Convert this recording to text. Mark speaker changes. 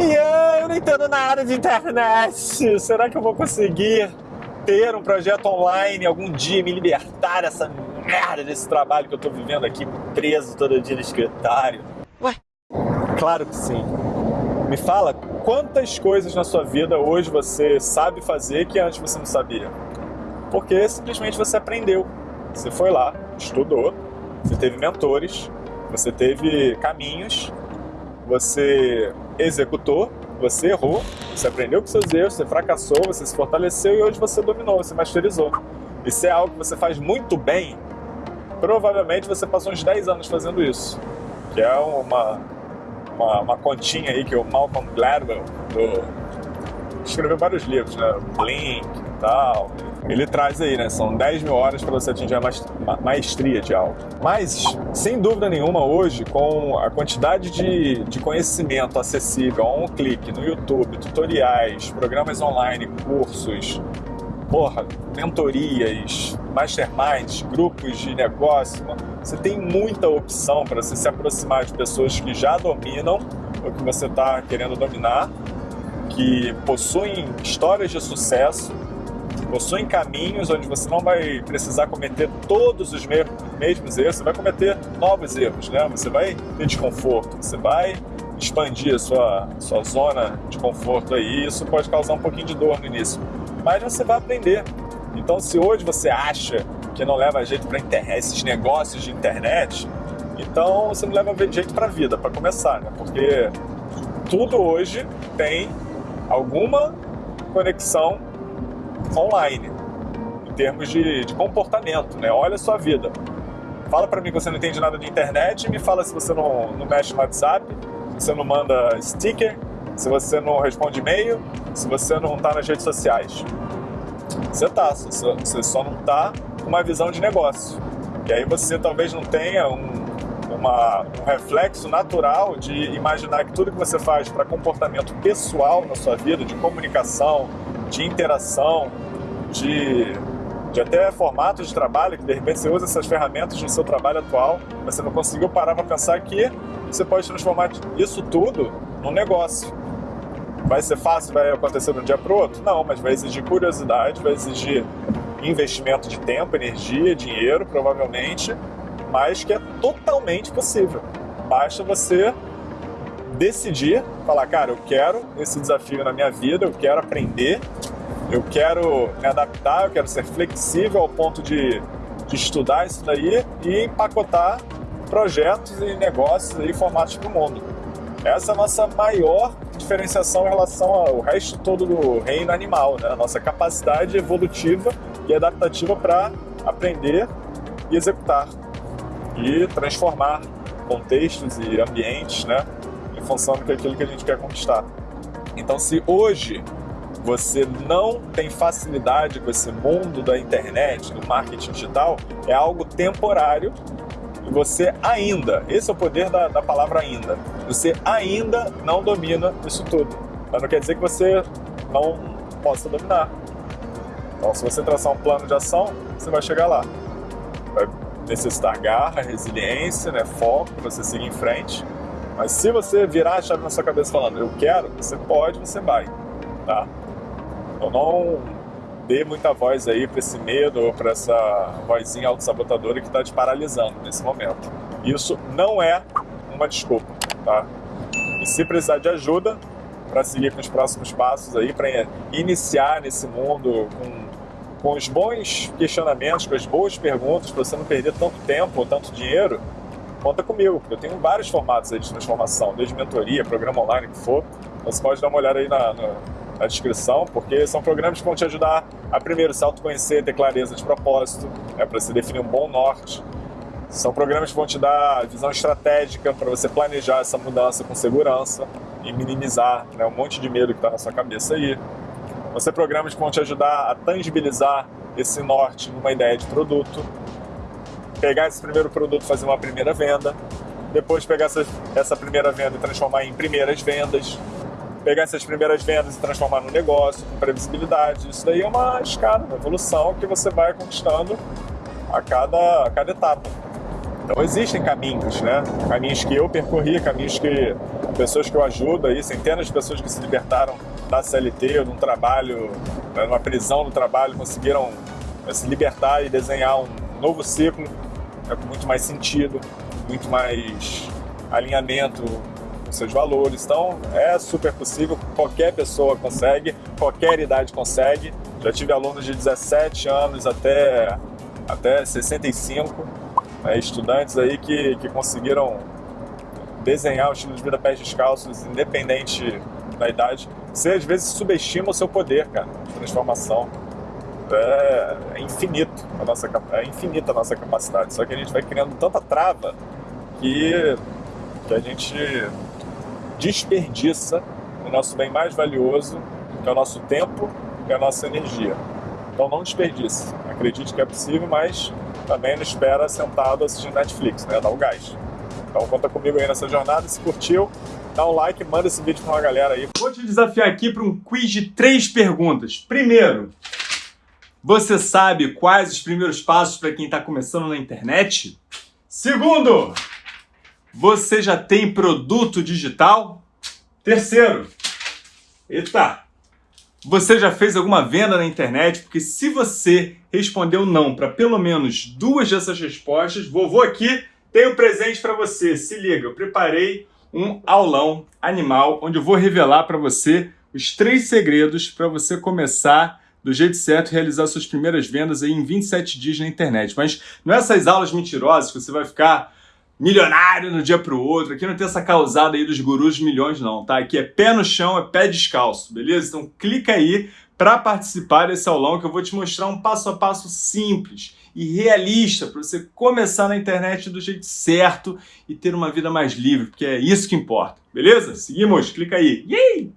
Speaker 1: E eu não entendo nada de internet. Será que eu vou conseguir ter um projeto online algum dia me libertar dessa merda desse trabalho que eu tô vivendo aqui preso todo dia no escritório?
Speaker 2: Ué?
Speaker 1: Claro que sim. Me fala quantas coisas na sua vida hoje você sabe fazer que antes você não sabia. Porque simplesmente você aprendeu. Você foi lá, estudou, você teve mentores, você teve caminhos, você executou, você errou, você aprendeu com seus erros, você fracassou, você se fortaleceu e hoje você dominou, você masterizou. Se é algo que você faz muito bem, provavelmente você passou uns 10 anos fazendo isso. Que é uma, uma, uma continha aí que o Malcolm Gladwell do, escreveu vários livros, né? Blink tal. Ele traz aí, né? São 10 mil horas para você atingir a maestria de algo. Mas, sem dúvida nenhuma, hoje, com a quantidade de, de conhecimento acessível a um clique no YouTube, tutoriais, programas online, cursos, porra, mentorias, masterminds, grupos de negócio, você tem muita opção para você se aproximar de pessoas que já dominam o que você está querendo dominar, que possuem histórias de sucesso, possuem caminhos onde você não vai precisar cometer todos os mesmos erros, você vai cometer novos erros, né? Você vai ter desconforto, você vai expandir a sua, sua zona de conforto aí, isso pode causar um pouquinho de dor no início mas você vai aprender. Então, se hoje você acha que não leva jeito para esses negócios de internet, então você não leva jeito para a vida, para começar, né? Porque tudo hoje tem alguma conexão online, em termos de, de comportamento, né? Olha a sua vida. Fala para mim que você não entende nada de internet, me fala se você não, não mexe no WhatsApp, se você não manda sticker, se você não responde e-mail, se você não está nas redes sociais. Você está, você só não está com uma visão de negócio. E aí você talvez não tenha um, uma, um reflexo natural de imaginar que tudo que você faz para comportamento pessoal na sua vida, de comunicação, de interação, de, de até formatos de trabalho, que de repente você usa essas ferramentas no seu trabalho atual, mas você não conseguiu parar para pensar que você pode transformar isso tudo num negócio. Vai ser fácil, vai acontecer de um dia para o outro? Não, mas vai exigir curiosidade, vai exigir investimento de tempo, energia, dinheiro, provavelmente, mas que é totalmente possível. Basta você decidir, falar, cara, eu quero esse desafio na minha vida, eu quero aprender, eu quero me adaptar, eu quero ser flexível ao ponto de, de estudar isso daí e empacotar projetos e negócios e formatos para o mundo. Essa é a nossa maior diferenciação em relação ao resto todo do reino animal, né? a nossa capacidade evolutiva e adaptativa para aprender e executar e transformar contextos e ambientes né? Função daquilo que a gente quer conquistar. Então, se hoje você não tem facilidade com esse mundo da internet, do marketing digital, é algo temporário e você ainda, esse é o poder da, da palavra ainda, você ainda não domina isso tudo. Mas não quer dizer que você não possa dominar. Então, se você traçar um plano de ação, você vai chegar lá. Vai necessitar garra, resiliência, né, foco você seguir em frente. Mas se você virar a chave na sua cabeça falando, eu quero, você pode, você vai. Tá? Então não dê muita voz aí para esse medo ou para essa vozinha autossabotadora que está te paralisando nesse momento. Isso não é uma desculpa, tá? E se precisar de ajuda para seguir com os próximos passos aí, para iniciar nesse mundo com, com os bons questionamentos, com as boas perguntas, para você não perder tanto tempo ou tanto dinheiro, conta comigo, eu tenho vários formatos aí de transformação, desde mentoria, programa online, que for. Então você pode dar uma olhada aí na, na na descrição, porque são programas que vão te ajudar a primeiro se autoconhecer, ter clareza de propósito, né, para você definir um bom norte. São programas que vão te dar visão estratégica para você planejar essa mudança com segurança e minimizar né, um monte de medo que está na sua cabeça aí. Vão ser programas que vão te ajudar a tangibilizar esse norte numa ideia de produto, pegar esse primeiro produto fazer uma primeira venda, depois pegar essa, essa primeira venda e transformar em primeiras vendas, pegar essas primeiras vendas e transformar num negócio, com previsibilidade. Isso daí é uma escada, uma evolução que você vai conquistando a cada, a cada etapa. Então existem caminhos, né? Caminhos que eu percorri, caminhos que pessoas que eu ajudo aí, centenas de pessoas que se libertaram da CLT de um trabalho, né, numa prisão no trabalho, conseguiram né, se libertar e desenhar um novo ciclo né, com muito mais sentido, muito mais alinhamento com seus valores. Então é super possível, qualquer pessoa consegue, qualquer idade consegue. Já tive alunos de 17 anos até, até 65, né, estudantes aí que, que conseguiram desenhar o estilo de vida pés descalços, independente da idade. Você às vezes subestima o seu poder, cara, de transformação. É, é infinito a nossa, é infinita a nossa capacidade. Só que a gente vai criando tanta trava que, que a gente desperdiça o nosso bem mais valioso, que é o nosso tempo e a nossa energia. Então não desperdice. Acredite que é possível, mas também não espera sentado assistindo Netflix, né? Dá o gás. Então conta comigo aí nessa jornada. Se curtiu, dá um like, manda esse vídeo para uma galera aí.
Speaker 2: Vou te desafiar aqui para um quiz de três perguntas. Primeiro, você sabe quais os primeiros passos para quem está começando na internet? Segundo, você já tem produto digital? Terceiro, eita, você já fez alguma venda na internet? Porque se você respondeu não para pelo menos duas dessas respostas, vovô aqui tem um presente para você. Se liga, eu preparei um aulão animal onde eu vou revelar para você os três segredos para você começar do jeito certo realizar suas primeiras vendas aí em 27 dias na internet. Mas não é essas aulas mentirosas que você vai ficar milionário no dia pro outro. Aqui não tem essa causada aí dos gurus de milhões não, tá? Aqui é pé no chão, é pé descalço, beleza? Então clica aí para participar desse aulão que eu vou te mostrar um passo a passo simples e realista para você começar na internet do jeito certo e ter uma vida mais livre, porque é isso que importa, beleza? Seguimos, clica aí. Yay!